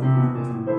Música